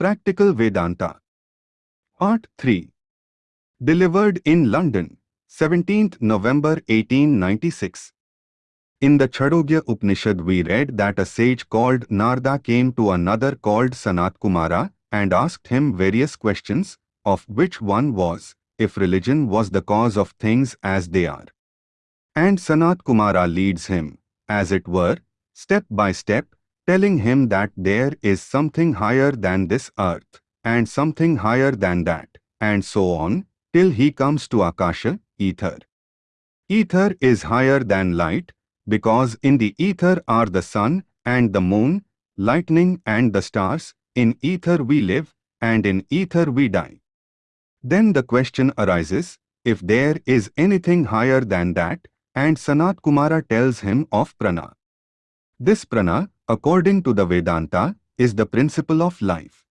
Practical Vedanta. Part 3. Delivered in London, 17th November 1896. In the Chandogya Upanishad we read that a sage called Narada came to another called Sanat Kumara and asked him various questions, of which one was, if religion was the cause of things as they are. And Sanat Kumara leads him, as it were, step by step, telling him that there is something higher than this earth, and something higher than that, and so on, till he comes to Akasha, ether. Ether is higher than light, because in the ether are the sun and the moon, lightning and the stars, in ether we live, and in ether we die. Then the question arises, if there is anything higher than that, and Sanat Kumara tells him of prana. This prana, according to the Vedanta, is the principle of life.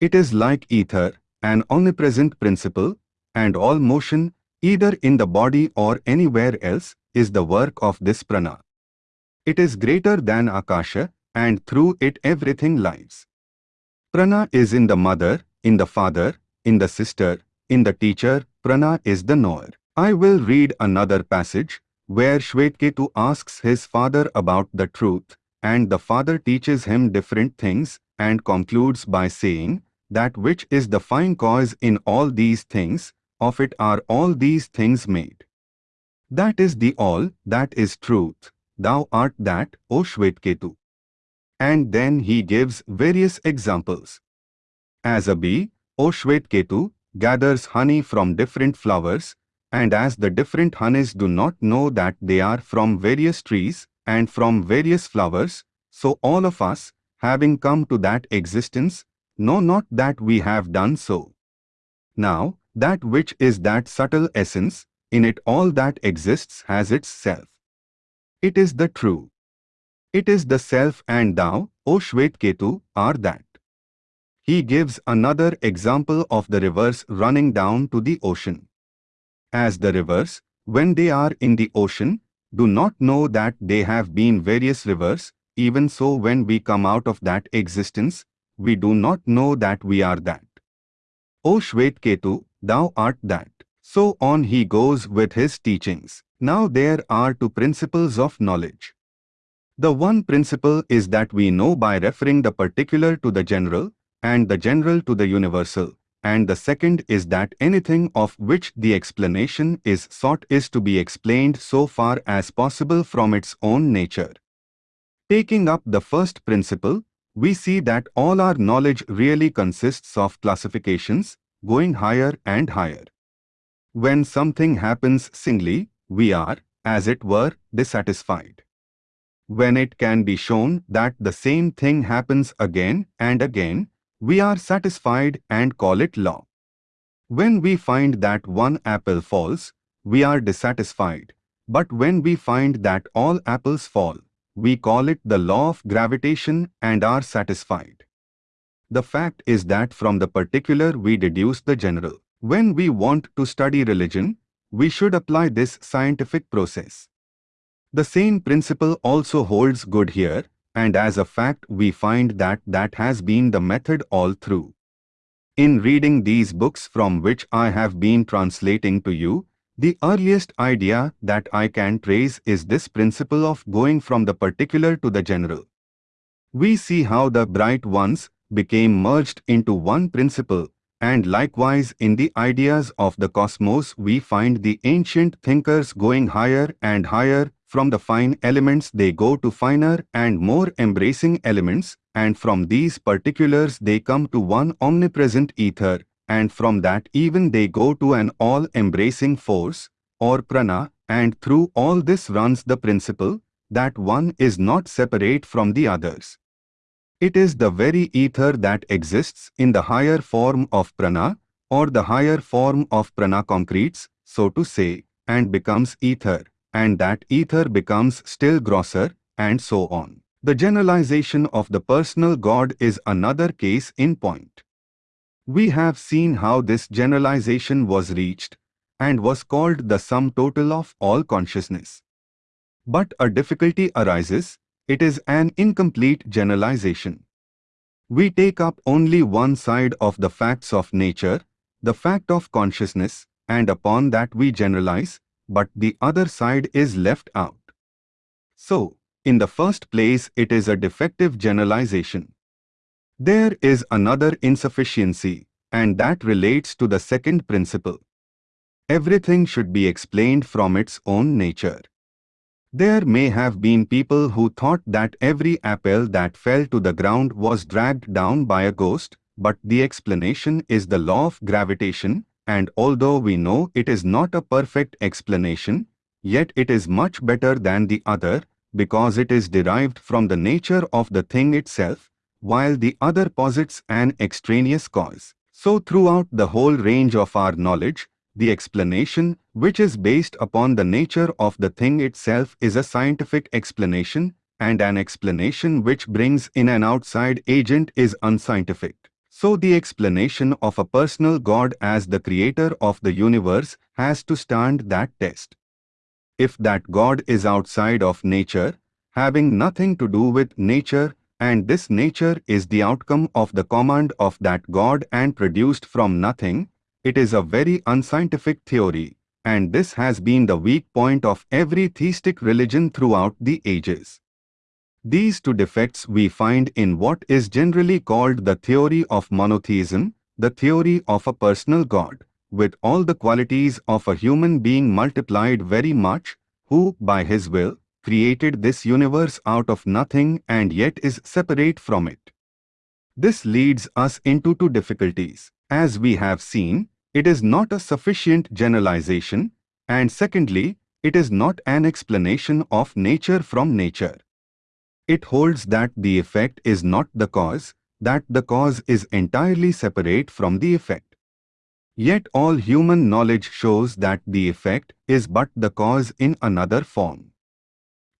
It is like ether, an omnipresent principle, and all motion, either in the body or anywhere else, is the work of this prana. It is greater than Akasha, and through it everything lives. Prana is in the mother, in the father, in the sister, in the teacher, prana is the knower. I will read another passage, where Shvetketu asks his father about the truth, and the father teaches him different things and concludes by saying, that which is the fine cause in all these things, of it are all these things made. That is the all, that is truth, thou art that, O Shvetketu. And then he gives various examples. As a bee, O Shvetketu, gathers honey from different flowers, and as the different honeys do not know that they are from various trees, and from various flowers, so all of us, having come to that existence, know not that we have done so. Now, that which is that subtle essence, in it all that exists has its self. It is the true. It is the self and thou, O Shvetketu, are that. He gives another example of the rivers running down to the ocean. As the rivers, when they are in the ocean, do not know that they have been various rivers, even so when we come out of that existence, we do not know that we are that. O Shvetketu, thou art that. So on he goes with his teachings. Now there are two principles of knowledge. The one principle is that we know by referring the particular to the general, and the general to the universal, and the second is that anything of which the explanation is sought is to be explained so far as possible from its own nature. Taking up the first principle, we see that all our knowledge really consists of classifications, going higher and higher. When something happens singly, we are, as it were, dissatisfied. When it can be shown that the same thing happens again and again, we are satisfied and call it law. When we find that one apple falls, we are dissatisfied. But when we find that all apples fall, we call it the law of gravitation and are satisfied. The fact is that from the particular we deduce the general. When we want to study religion, we should apply this scientific process. The same principle also holds good here, and as a fact we find that that has been the method all through. In reading these books from which I have been translating to you, the earliest idea that I can trace is this principle of going from the particular to the general. We see how the bright ones became merged into one principle, and likewise in the ideas of the cosmos we find the ancient thinkers going higher and higher from the fine elements they go to finer and more embracing elements, and from these particulars they come to one omnipresent ether, and from that even they go to an all-embracing force, or prana, and through all this runs the principle, that one is not separate from the others. It is the very ether that exists in the higher form of prana, or the higher form of prana concretes, so to say, and becomes ether and that ether becomes still grosser, and so on. The generalization of the personal God is another case in point. We have seen how this generalization was reached and was called the sum total of all consciousness. But a difficulty arises, it is an incomplete generalization. We take up only one side of the facts of nature, the fact of consciousness, and upon that we generalize, but the other side is left out. So, in the first place it is a defective generalization. There is another insufficiency, and that relates to the second principle. Everything should be explained from its own nature. There may have been people who thought that every apple that fell to the ground was dragged down by a ghost, but the explanation is the law of gravitation, and although we know it is not a perfect explanation, yet it is much better than the other because it is derived from the nature of the thing itself, while the other posits an extraneous cause. So throughout the whole range of our knowledge, the explanation, which is based upon the nature of the thing itself is a scientific explanation, and an explanation which brings in an outside agent is unscientific. So the explanation of a personal God as the creator of the universe has to stand that test. If that God is outside of nature, having nothing to do with nature, and this nature is the outcome of the command of that God and produced from nothing, it is a very unscientific theory, and this has been the weak point of every theistic religion throughout the ages. These two defects we find in what is generally called the theory of monotheism, the theory of a personal God, with all the qualities of a human being multiplied very much, who, by his will, created this universe out of nothing and yet is separate from it. This leads us into two difficulties. As we have seen, it is not a sufficient generalization, and secondly, it is not an explanation of nature from nature. It holds that the effect is not the cause, that the cause is entirely separate from the effect. Yet all human knowledge shows that the effect is but the cause in another form.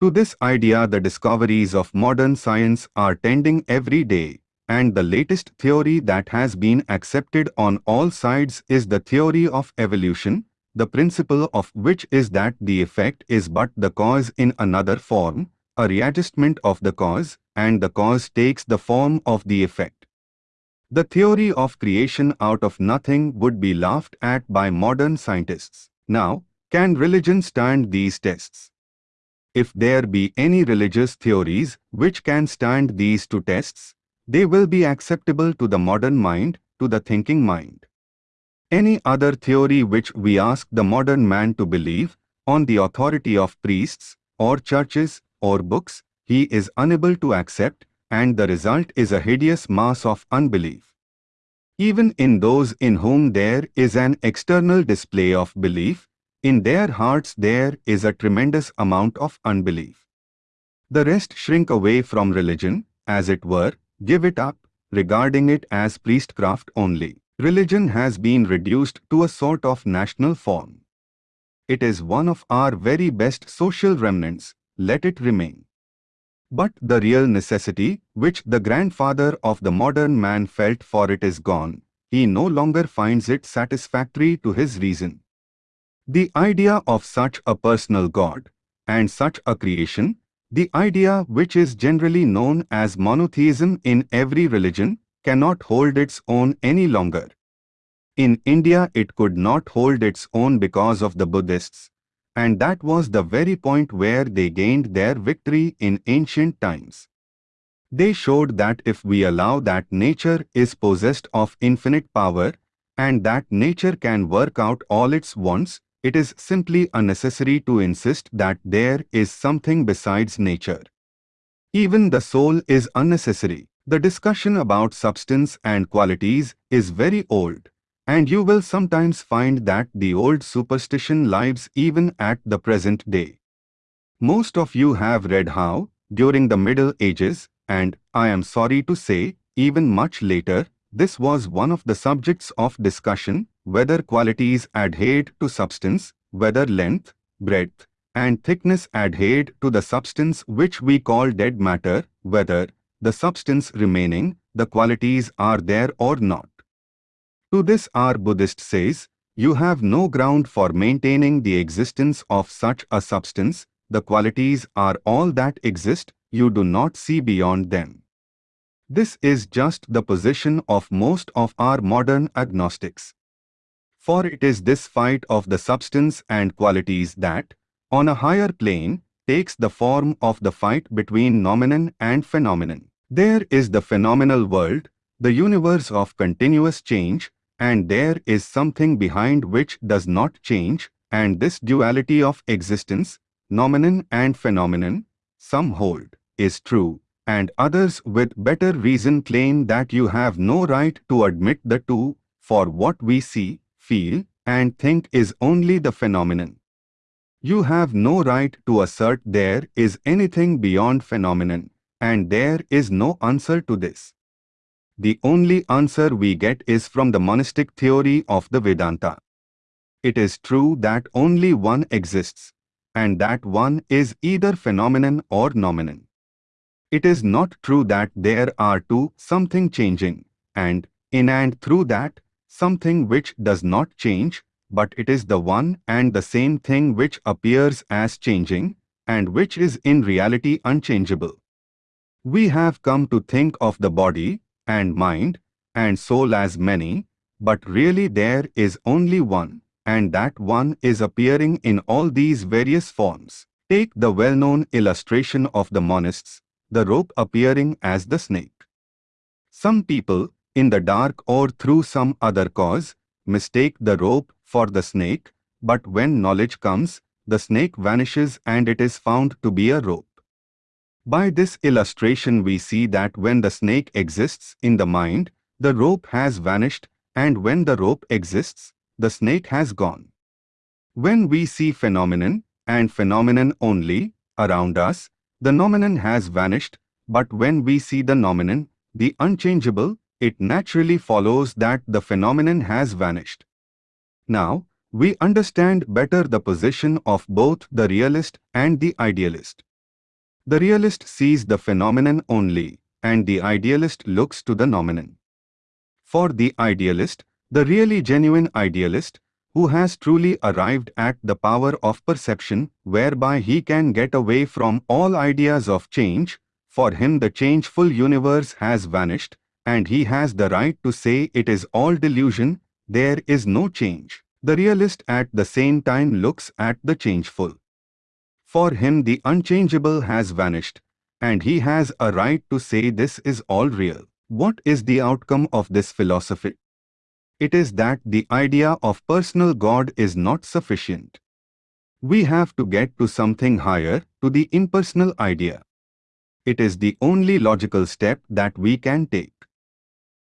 To this idea the discoveries of modern science are tending every day, and the latest theory that has been accepted on all sides is the theory of evolution, the principle of which is that the effect is but the cause in another form, a readjustment of the cause, and the cause takes the form of the effect. The theory of creation out of nothing would be laughed at by modern scientists. Now, can religion stand these tests? If there be any religious theories which can stand these two tests, they will be acceptable to the modern mind, to the thinking mind. Any other theory which we ask the modern man to believe, on the authority of priests, or churches, or books, he is unable to accept, and the result is a hideous mass of unbelief. Even in those in whom there is an external display of belief, in their hearts there is a tremendous amount of unbelief. The rest shrink away from religion, as it were, give it up, regarding it as priestcraft only. Religion has been reduced to a sort of national form. It is one of our very best social remnants, let it remain. But the real necessity, which the grandfather of the modern man felt for it is gone, he no longer finds it satisfactory to his reason. The idea of such a personal God, and such a creation, the idea which is generally known as monotheism in every religion, cannot hold its own any longer. In India it could not hold its own because of the Buddhists, and that was the very point where they gained their victory in ancient times. They showed that if we allow that nature is possessed of infinite power, and that nature can work out all its wants, it is simply unnecessary to insist that there is something besides nature. Even the soul is unnecessary. The discussion about substance and qualities is very old, and you will sometimes find that the old superstition lives even at the present day. Most of you have read how, during the Middle Ages, and, I am sorry to say, even much later, this was one of the subjects of discussion, whether qualities adhered to substance, whether length, breadth, and thickness adhered to the substance which we call dead matter, whether, the substance remaining, the qualities are there or not. To this our Buddhist says, you have no ground for maintaining the existence of such a substance, the qualities are all that exist, you do not see beyond them. This is just the position of most of our modern agnostics. For it is this fight of the substance and qualities that, on a higher plane, takes the form of the fight between noumenon and phenomenon. There is the phenomenal world, the universe of continuous change, and there is something behind which does not change, and this duality of existence, noumenon and phenomenon, some hold, is true, and others with better reason claim that you have no right to admit the two, for what we see, feel, and think is only the phenomenon. You have no right to assert there is anything beyond phenomenon, and there is no answer to this. The only answer we get is from the monistic theory of the Vedanta. It is true that only one exists, and that one is either phenomenon or noumenon. It is not true that there are two something changing, and in and through that, something which does not change, but it is the one and the same thing which appears as changing, and which is in reality unchangeable. We have come to think of the body, and mind, and soul as many, but really there is only one, and that one is appearing in all these various forms. Take the well-known illustration of the monists, the rope appearing as the snake. Some people, in the dark or through some other cause, mistake the rope for the snake, but when knowledge comes, the snake vanishes and it is found to be a rope. By this illustration we see that when the snake exists in the mind, the rope has vanished, and when the rope exists, the snake has gone. When we see phenomenon, and phenomenon only, around us, the noumenon has vanished, but when we see the noumenon, the unchangeable, it naturally follows that the phenomenon has vanished. Now, we understand better the position of both the realist and the idealist. The realist sees the phenomenon only, and the idealist looks to the noumenon. For the idealist, the really genuine idealist, who has truly arrived at the power of perception, whereby he can get away from all ideas of change, for him the changeful universe has vanished, and he has the right to say it is all delusion, there is no change. The realist at the same time looks at the changeful. For him the unchangeable has vanished, and he has a right to say this is all real. What is the outcome of this philosophy? It is that the idea of personal God is not sufficient. We have to get to something higher, to the impersonal idea. It is the only logical step that we can take.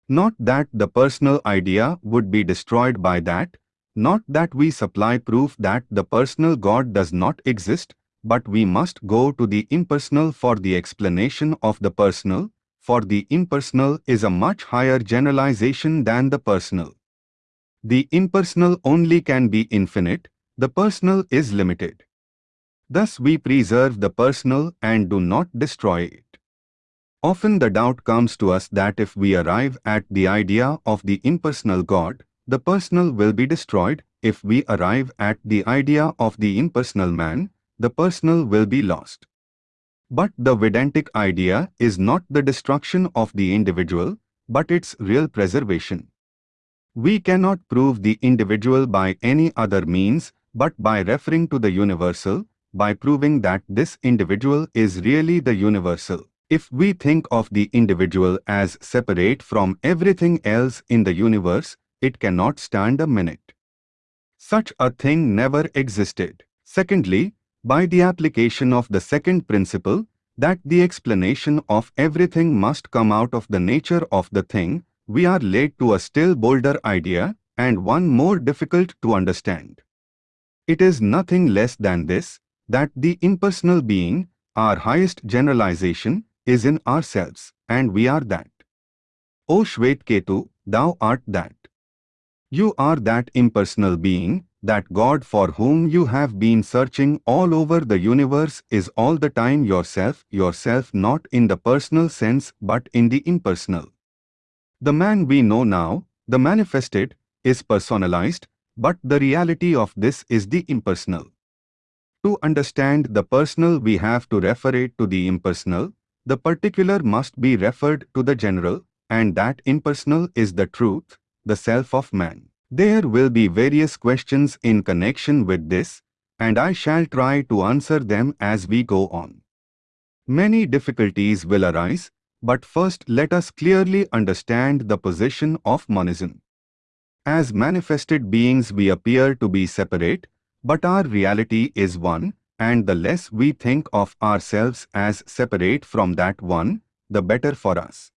Not that the personal idea would be destroyed by that, not that we supply proof that the personal God does not exist, but we must go to the impersonal for the explanation of the personal, for the impersonal is a much higher generalization than the personal. The impersonal only can be infinite, the personal is limited. Thus we preserve the personal and do not destroy it. Often the doubt comes to us that if we arrive at the idea of the impersonal God, the personal will be destroyed. If we arrive at the idea of the impersonal man, the personal will be lost. But the Vedantic idea is not the destruction of the individual, but its real preservation. We cannot prove the individual by any other means but by referring to the universal, by proving that this individual is really the universal. If we think of the individual as separate from everything else in the universe, it cannot stand a minute. Such a thing never existed. Secondly, by the application of the second principle, that the explanation of everything must come out of the nature of the thing, we are led to a still bolder idea, and one more difficult to understand. It is nothing less than this, that the impersonal being, our highest generalization, is in ourselves, and we are that. O Shvetketu, thou art that. You are that impersonal being, that God for whom you have been searching all over the universe is all the time yourself, yourself not in the personal sense but in the impersonal. The man we know now, the manifested, is personalized, but the reality of this is the impersonal. To understand the personal we have to refer it to the impersonal, the particular must be referred to the general, and that impersonal is the truth, the self of man. There will be various questions in connection with this, and I shall try to answer them as we go on. Many difficulties will arise, but first let us clearly understand the position of monism. As manifested beings we appear to be separate, but our reality is one, and the less we think of ourselves as separate from that one, the better for us.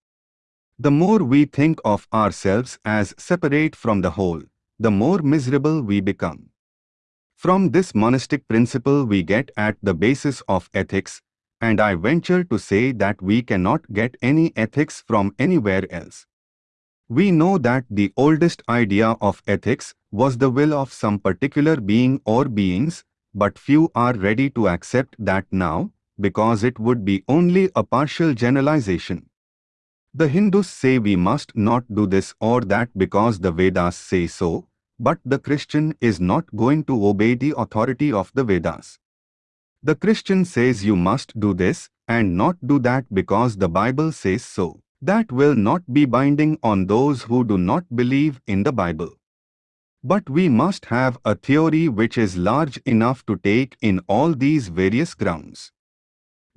The more we think of ourselves as separate from the whole, the more miserable we become. From this monistic principle we get at the basis of ethics, and I venture to say that we cannot get any ethics from anywhere else. We know that the oldest idea of ethics was the will of some particular being or beings, but few are ready to accept that now, because it would be only a partial generalization. The Hindus say we must not do this or that because the Vedas say so, but the Christian is not going to obey the authority of the Vedas. The Christian says you must do this and not do that because the Bible says so. That will not be binding on those who do not believe in the Bible. But we must have a theory which is large enough to take in all these various grounds.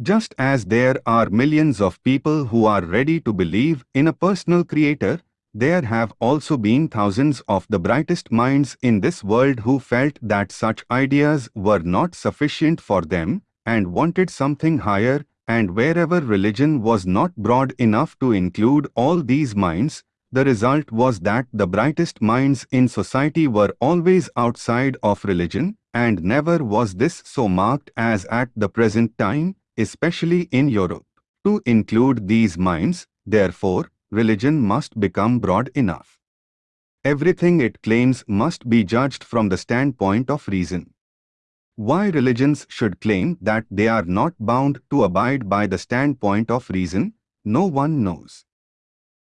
Just as there are millions of people who are ready to believe in a personal creator, there have also been thousands of the brightest minds in this world who felt that such ideas were not sufficient for them and wanted something higher and wherever religion was not broad enough to include all these minds, the result was that the brightest minds in society were always outside of religion, and never was this so marked as at the present time, especially in Europe. To include these minds, therefore, religion must become broad enough. Everything it claims must be judged from the standpoint of reason. Why religions should claim that they are not bound to abide by the standpoint of reason, no one knows.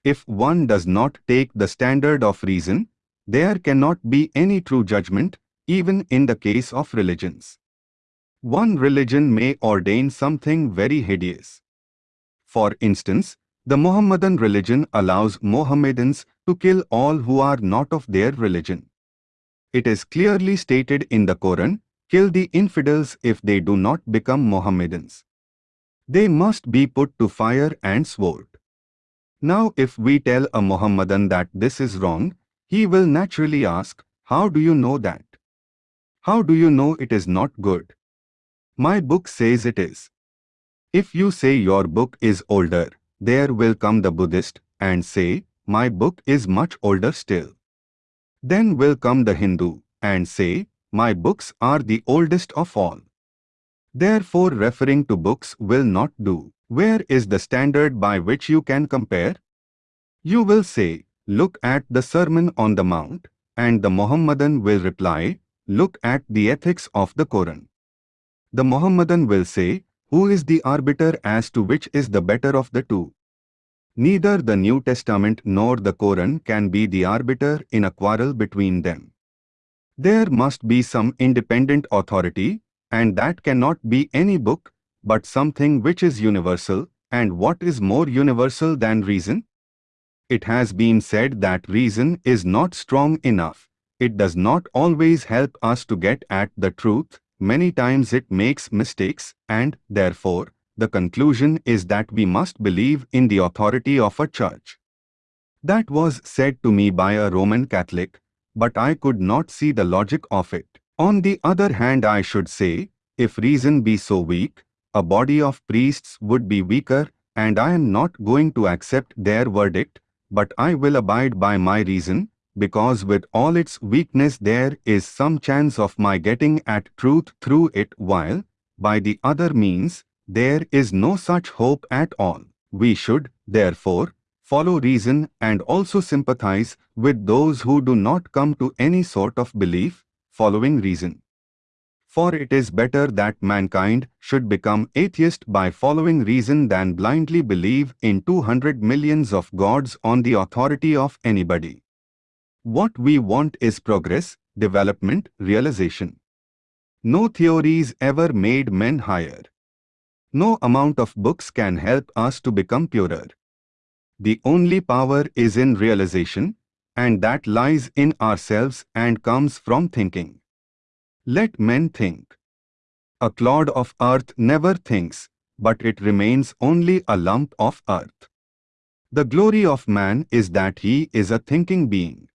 If one does not take the standard of reason, there cannot be any true judgment, even in the case of religions. One religion may ordain something very hideous. For instance, the Mohammedan religion allows Mohammedans to kill all who are not of their religion. It is clearly stated in the Quran, kill the infidels if they do not become Mohammedans. They must be put to fire and sword. Now if we tell a Mohammedan that this is wrong, he will naturally ask, how do you know that? How do you know it is not good? My book says it is. If you say your book is older, there will come the Buddhist and say, my book is much older still. Then will come the Hindu and say, my books are the oldest of all. Therefore referring to books will not do. Where is the standard by which you can compare? You will say, look at the Sermon on the Mount, and the Mohammedan will reply, look at the ethics of the Quran. The Mohammedan will say, who is the arbiter as to which is the better of the two? Neither the New Testament nor the Koran can be the arbiter in a quarrel between them. There must be some independent authority, and that cannot be any book, but something which is universal, and what is more universal than reason? It has been said that reason is not strong enough. It does not always help us to get at the truth, Many times it makes mistakes and, therefore, the conclusion is that we must believe in the authority of a church. That was said to me by a Roman Catholic, but I could not see the logic of it. On the other hand I should say, if reason be so weak, a body of priests would be weaker, and I am not going to accept their verdict, but I will abide by my reason, because with all its weakness there is some chance of my getting at truth through it while, by the other means, there is no such hope at all. We should, therefore, follow reason and also sympathize with those who do not come to any sort of belief, following reason. For it is better that mankind should become atheist by following reason than blindly believe in 200 millions of gods on the authority of anybody. What we want is progress, development, realization. No theories ever made men higher. No amount of books can help us to become purer. The only power is in realization, and that lies in ourselves and comes from thinking. Let men think. A clod of earth never thinks, but it remains only a lump of earth. The glory of man is that he is a thinking being.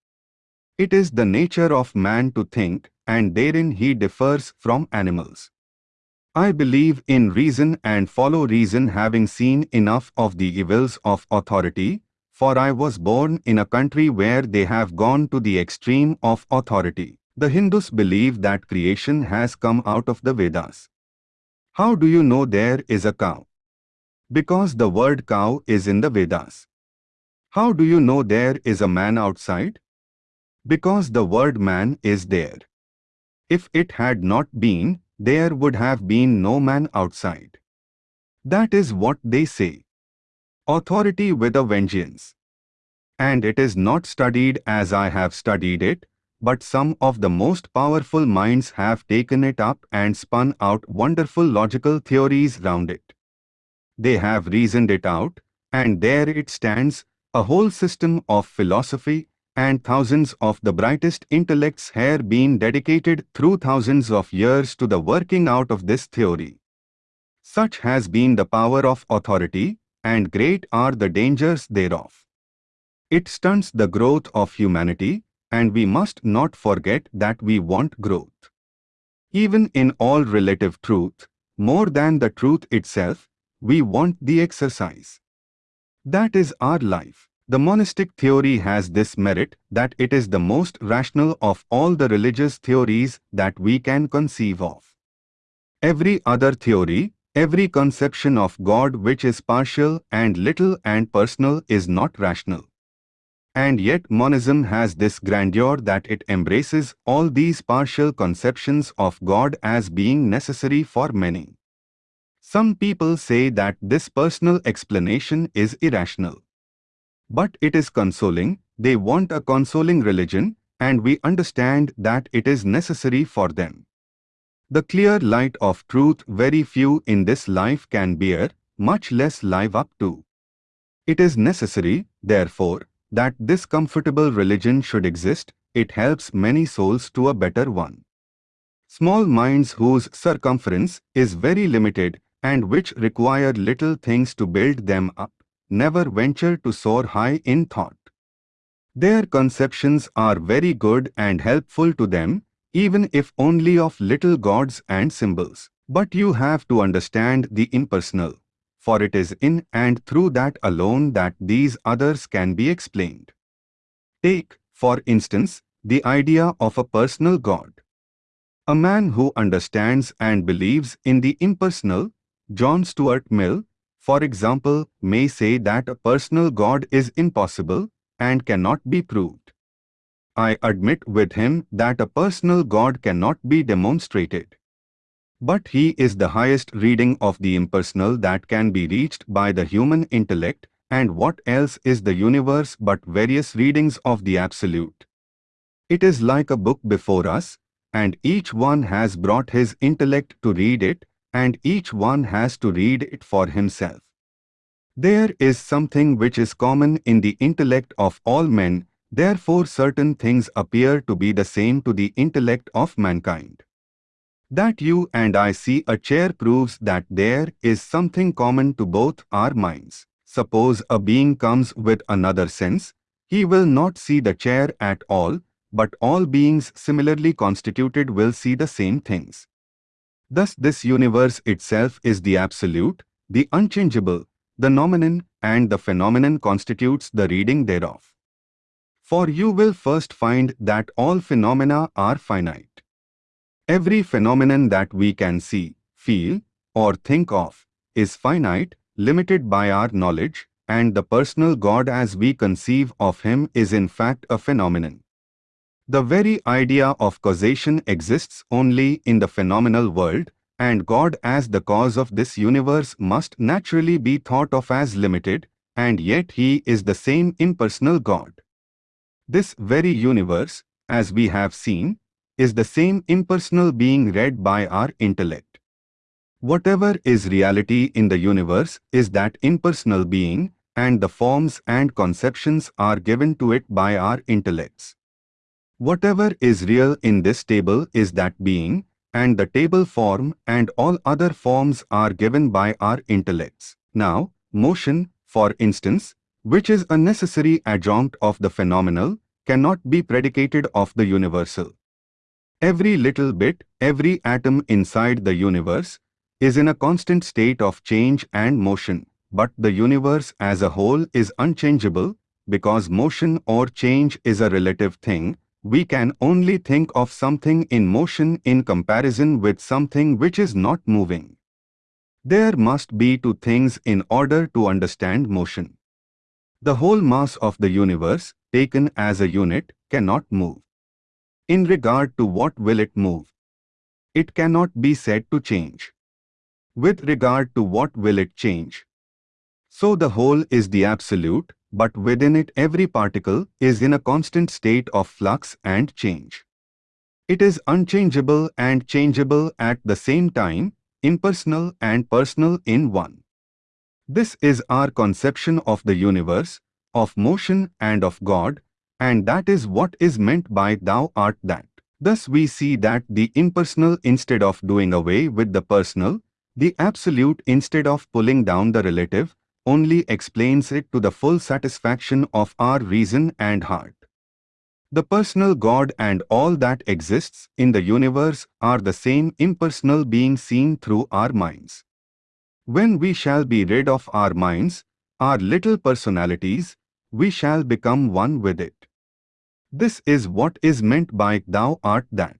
It is the nature of man to think, and therein he differs from animals. I believe in reason and follow reason having seen enough of the evils of authority, for I was born in a country where they have gone to the extreme of authority. The Hindus believe that creation has come out of the Vedas. How do you know there is a cow? Because the word cow is in the Vedas. How do you know there is a man outside? Because the word man is there. If it had not been, there would have been no man outside. That is what they say. Authority with a vengeance. And it is not studied as I have studied it, but some of the most powerful minds have taken it up and spun out wonderful logical theories round it. They have reasoned it out, and there it stands, a whole system of philosophy, and thousands of the brightest intellects have been dedicated through thousands of years to the working out of this theory. Such has been the power of authority, and great are the dangers thereof. It stunts the growth of humanity, and we must not forget that we want growth. Even in all relative truth, more than the truth itself, we want the exercise. That is our life. The monistic theory has this merit that it is the most rational of all the religious theories that we can conceive of. Every other theory, every conception of God which is partial and little and personal is not rational. And yet monism has this grandeur that it embraces all these partial conceptions of God as being necessary for many. Some people say that this personal explanation is irrational. But it is consoling, they want a consoling religion, and we understand that it is necessary for them. The clear light of truth very few in this life can bear, much less live up to. It is necessary, therefore, that this comfortable religion should exist, it helps many souls to a better one. Small minds whose circumference is very limited and which require little things to build them up, never venture to soar high in thought. Their conceptions are very good and helpful to them, even if only of little gods and symbols. But you have to understand the impersonal, for it is in and through that alone that these others can be explained. Take, for instance, the idea of a personal God. A man who understands and believes in the impersonal, John Stuart Mill, for example, may say that a personal God is impossible and cannot be proved. I admit with him that a personal God cannot be demonstrated. But he is the highest reading of the impersonal that can be reached by the human intellect, and what else is the universe but various readings of the Absolute? It is like a book before us, and each one has brought his intellect to read it, and each one has to read it for himself. There is something which is common in the intellect of all men, therefore certain things appear to be the same to the intellect of mankind. That you and I see a chair proves that there is something common to both our minds. Suppose a being comes with another sense, he will not see the chair at all, but all beings similarly constituted will see the same things. Thus this universe itself is the absolute, the unchangeable, the noumenon, and the phenomenon constitutes the reading thereof. For you will first find that all phenomena are finite. Every phenomenon that we can see, feel, or think of is finite, limited by our knowledge, and the personal God as we conceive of him is in fact a phenomenon. The very idea of causation exists only in the phenomenal world, and God as the cause of this universe must naturally be thought of as limited, and yet He is the same impersonal God. This very universe, as we have seen, is the same impersonal being read by our intellect. Whatever is reality in the universe is that impersonal being, and the forms and conceptions are given to it by our intellects. Whatever is real in this table is that being, and the table form and all other forms are given by our intellects. Now, motion, for instance, which is a necessary adjunct of the phenomenal, cannot be predicated of the universal. Every little bit, every atom inside the universe, is in a constant state of change and motion, but the universe as a whole is unchangeable, because motion or change is a relative thing, we can only think of something in motion in comparison with something which is not moving. There must be two things in order to understand motion. The whole mass of the universe, taken as a unit, cannot move. In regard to what will it move? It cannot be said to change. With regard to what will it change? So the whole is the absolute, but within it every particle is in a constant state of flux and change. It is unchangeable and changeable at the same time, impersonal and personal in one. This is our conception of the universe, of motion and of God, and that is what is meant by thou art that. Thus we see that the impersonal instead of doing away with the personal, the absolute instead of pulling down the relative, only explains it to the full satisfaction of our reason and heart. The personal God and all that exists in the universe are the same impersonal being seen through our minds. When we shall be rid of our minds, our little personalities, we shall become one with it. This is what is meant by thou art that.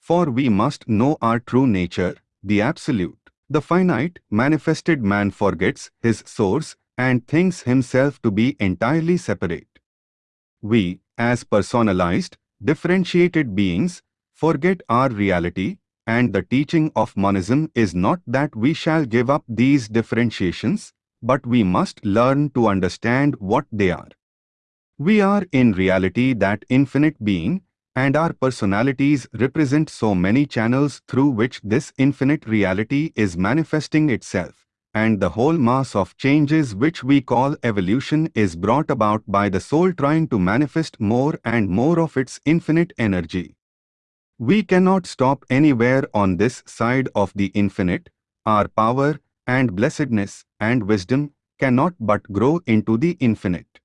For we must know our true nature, the Absolute. The finite, manifested man forgets his source and thinks himself to be entirely separate. We, as personalized, differentiated beings, forget our reality and the teaching of monism is not that we shall give up these differentiations, but we must learn to understand what they are. We are in reality that infinite being, and our personalities represent so many channels through which this infinite reality is manifesting itself, and the whole mass of changes which we call evolution is brought about by the soul trying to manifest more and more of its infinite energy. We cannot stop anywhere on this side of the infinite. Our power and blessedness and wisdom cannot but grow into the infinite.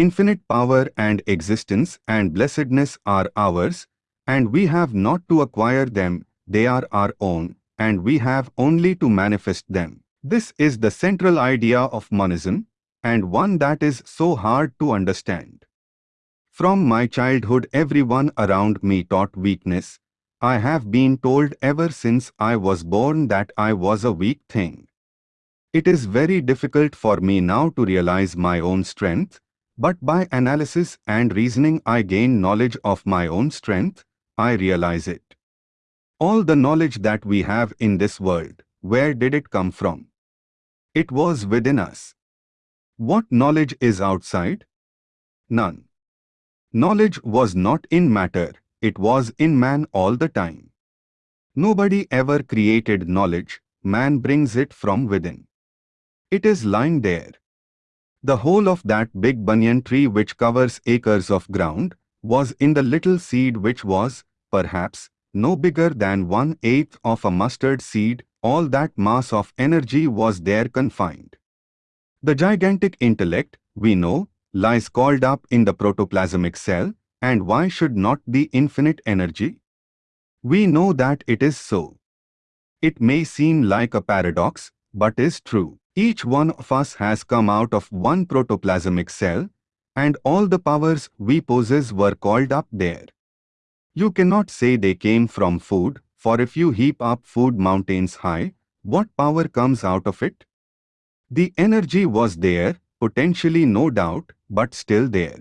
Infinite power and existence and blessedness are ours, and we have not to acquire them, they are our own, and we have only to manifest them. This is the central idea of monism, and one that is so hard to understand. From my childhood everyone around me taught weakness. I have been told ever since I was born that I was a weak thing. It is very difficult for me now to realize my own strength, but by analysis and reasoning I gain knowledge of my own strength, I realize it. All the knowledge that we have in this world, where did it come from? It was within us. What knowledge is outside? None. Knowledge was not in matter, it was in man all the time. Nobody ever created knowledge, man brings it from within. It is lying there. The whole of that big banyan tree which covers acres of ground was in the little seed which was, perhaps, no bigger than one-eighth of a mustard seed, all that mass of energy was there confined. The gigantic intellect, we know, lies called up in the protoplasmic cell, and why should not the infinite energy? We know that it is so. It may seem like a paradox, but is true. Each one of us has come out of one protoplasmic cell, and all the powers we possess were called up there. You cannot say they came from food, for if you heap up food mountains high, what power comes out of it? The energy was there, potentially no doubt, but still there.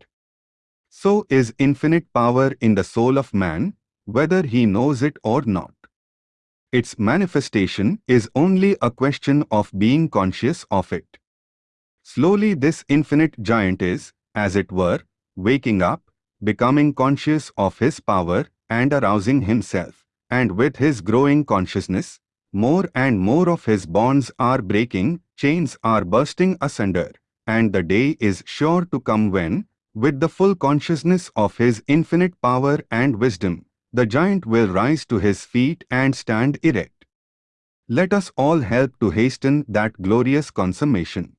So is infinite power in the soul of man, whether he knows it or not. Its manifestation is only a question of being conscious of it. Slowly this infinite giant is, as it were, waking up, becoming conscious of his power and arousing himself, and with his growing consciousness, more and more of his bonds are breaking, chains are bursting asunder, and the day is sure to come when, with the full consciousness of his infinite power and wisdom, the giant will rise to his feet and stand erect. Let us all help to hasten that glorious consummation.